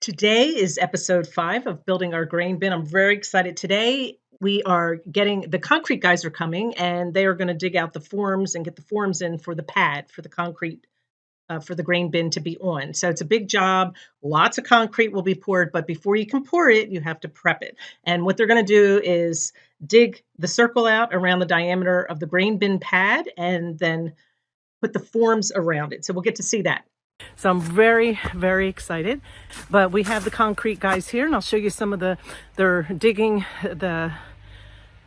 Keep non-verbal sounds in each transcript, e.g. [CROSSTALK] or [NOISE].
Today is episode five of Building Our Grain Bin. I'm very excited. Today, we are getting the concrete guys are coming and they are going to dig out the forms and get the forms in for the pad for the concrete uh, for the grain bin to be on. So it's a big job. Lots of concrete will be poured, but before you can pour it, you have to prep it. And what they're going to do is dig the circle out around the diameter of the grain bin pad and then put the forms around it. So we'll get to see that. So I'm very, very excited. But we have the concrete guys here and I'll show you some of the, they're digging the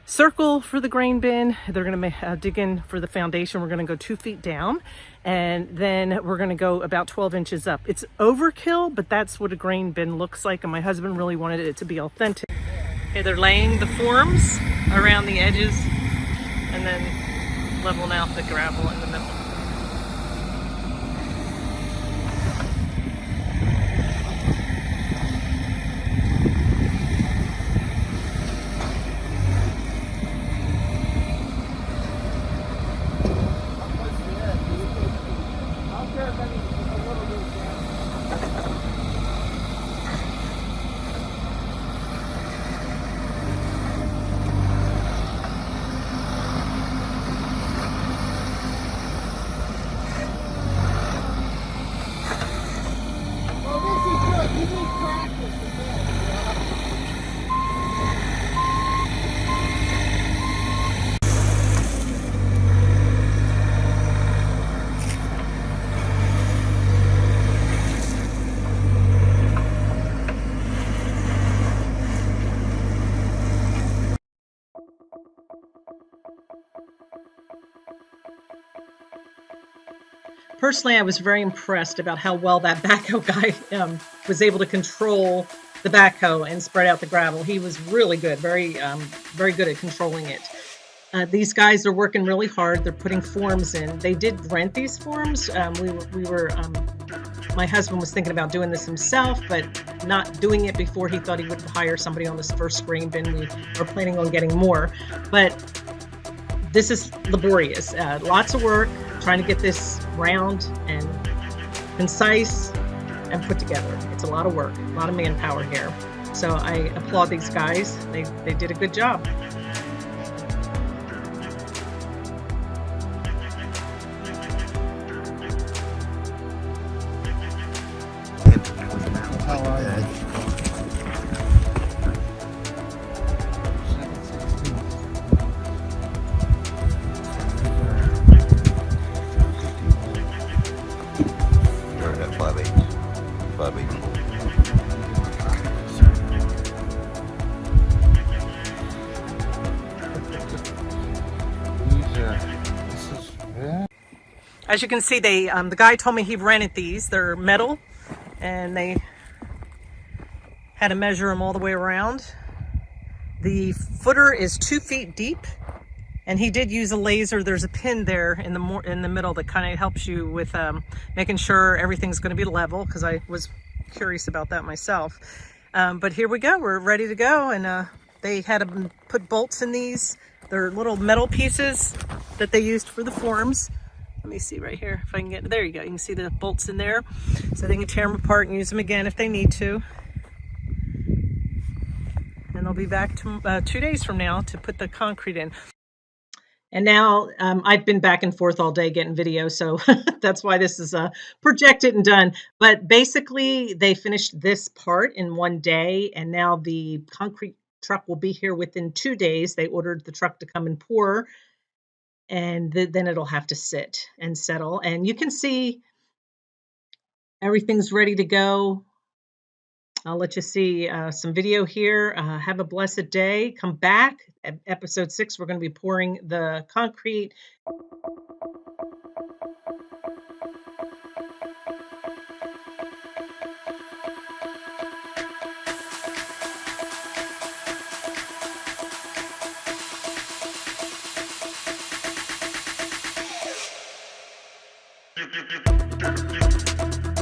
circle for the grain bin. They're going to uh, dig in for the foundation. We're going to go two feet down and then we're going to go about 12 inches up. It's overkill, but that's what a grain bin looks like. And my husband really wanted it to be authentic. Okay, they're laying the forms around the edges and then leveling out the gravel in the middle. Personally, I was very impressed about how well that backhoe [LAUGHS] guy um, was able to control the backhoe and spread out the gravel. He was really good, very, um, very good at controlling it. Uh, these guys are working really hard. They're putting forms in. They did rent these forms. Um, we were, we were um, my husband was thinking about doing this himself, but not doing it before he thought he would hire somebody on this first grain bin. We are planning on getting more, but this is laborious. Uh, lots of work trying to get this round and concise and put together. It's a lot of work, a lot of manpower here. So I applaud these guys. They, they did a good job. As you can see, they um, the guy told me he rented these. They're metal, and they had to measure them all the way around. The footer is two feet deep, and he did use a laser. There's a pin there in the in the middle that kind of helps you with um, making sure everything's going to be level. Because I was curious about that myself. Um, but here we go. We're ready to go, and uh, they had to put bolts in these. They're little metal pieces that they used for the forms. Let me see right here if I can get, there you go. You can see the bolts in there. So they can tear them apart and use them again if they need to. And they'll be back to, uh, two days from now to put the concrete in. And now um, I've been back and forth all day getting video, so [LAUGHS] that's why this is uh, projected and done. But basically, they finished this part in one day, and now the concrete truck will be here within two days. They ordered the truck to come and pour and th then it'll have to sit and settle. And you can see everything's ready to go. I'll let you see uh, some video here. Uh, have a blessed day. Come back. At episode six, we're going to be pouring the concrete. Thank you.